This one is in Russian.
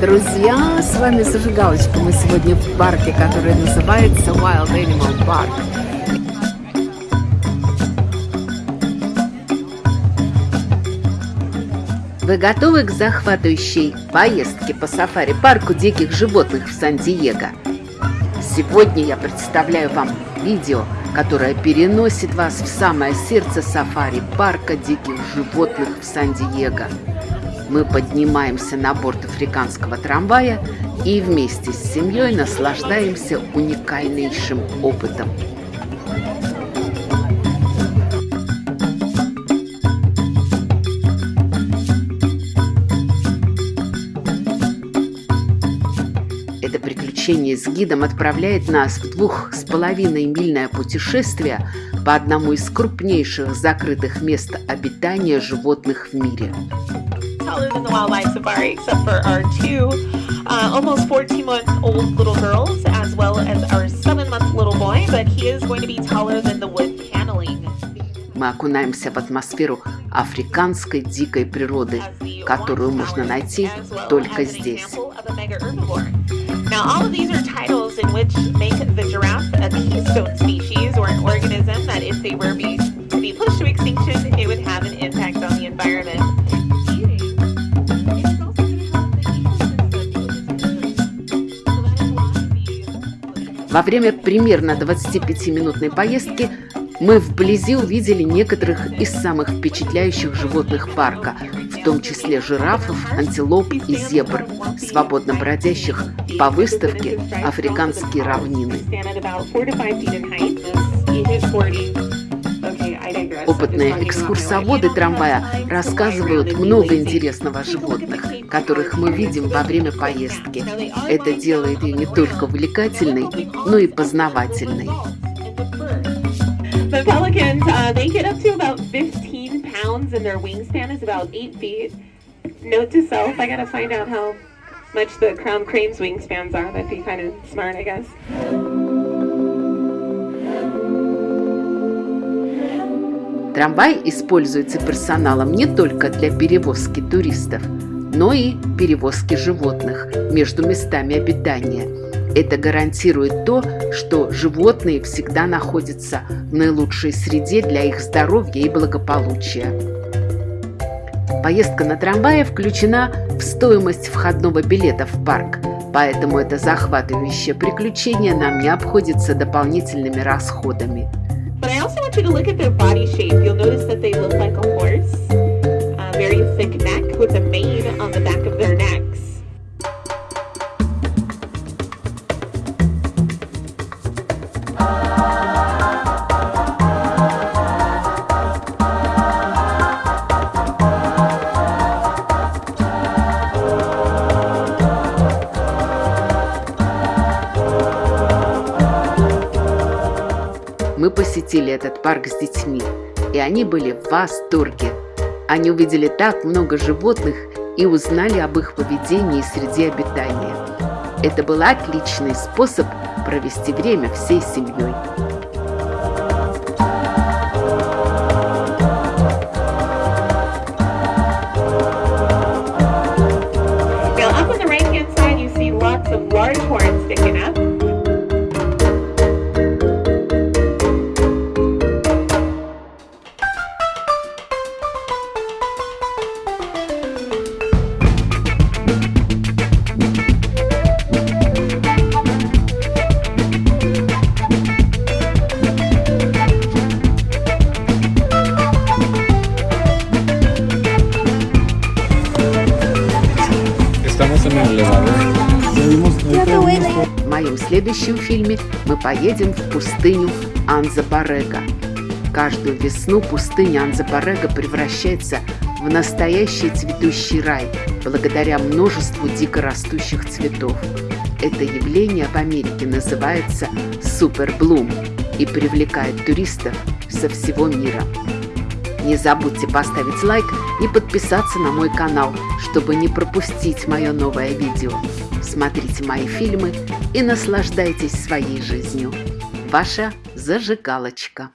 Друзья! С вами Зажигалочка. Мы сегодня в парке, который называется Wild Animal Park. Вы готовы к захватывающей поездке по сафари-парку диких животных в Сан-Диего? Сегодня я представляю вам видео, которое переносит вас в самое сердце сафари-парка диких животных в Сан-Диего. Мы поднимаемся на борт африканского трамвая и вместе с семьей наслаждаемся уникальнейшим опытом. Это приключение с гидом отправляет нас в двух с половиной мильное путешествие по одному из крупнейших закрытых мест обитания животных в мире – taller than the wildlife safari, except for our two uh, almost 14 month old little girls, as well as our 7 month little boy, but he is going to be taller than the wood paneling. Мы окунаемся в атмосферу африканской дикой природы, которую можно найти только здесь. Now, all of these are titles in which make the giraffe a keystone species or an organism that if they were be, to be pushed to extinction, it would have an impact Во время примерно 25-минутной поездки мы вблизи увидели некоторых из самых впечатляющих животных парка, в том числе жирафов, антилоп и зебр, свободно бродящих по выставке «Африканские равнины». Опытные экскурсоводы трамвая рассказывают много интересного о животных, которых мы видим во время поездки. Это делает ее не только увлекательной, но и познавательной. The pelicans, uh, they get up to about 15 pounds and their wingspan is about 8 feet. Note to self, I gotta find out how much the crown crane's wingspans are. That'd be kind of smart, I guess. Трамвай используется персоналом не только для перевозки туристов, но и перевозки животных между местами обитания. Это гарантирует то, что животные всегда находятся в наилучшей среде для их здоровья и благополучия. Поездка на трамвае включена в стоимость входного билета в парк, поэтому это захватывающее приключение нам не обходится дополнительными расходами. But I also want you to look at their body shape. You'll notice that they look like a horse. A very thick neck with a mane on the back of their Мы посетили этот парк с детьми, и они были в восторге. Они увидели так много животных и узнали об их поведении и среде обитания. Это был отличный способ провести время всей семьей. Now up on the В моем следующем фильме мы поедем в пустыню Анза-Барега. Каждую весну пустыня Анза-Барега превращается в настоящий цветущий рай благодаря множеству дикорастущих цветов. Это явление в Америке называется суперблум и привлекает туристов со всего мира. Не забудьте поставить лайк и подписаться на мой канал, чтобы не пропустить мое новое видео. Смотрите мои фильмы и наслаждайтесь своей жизнью. Ваша зажигалочка.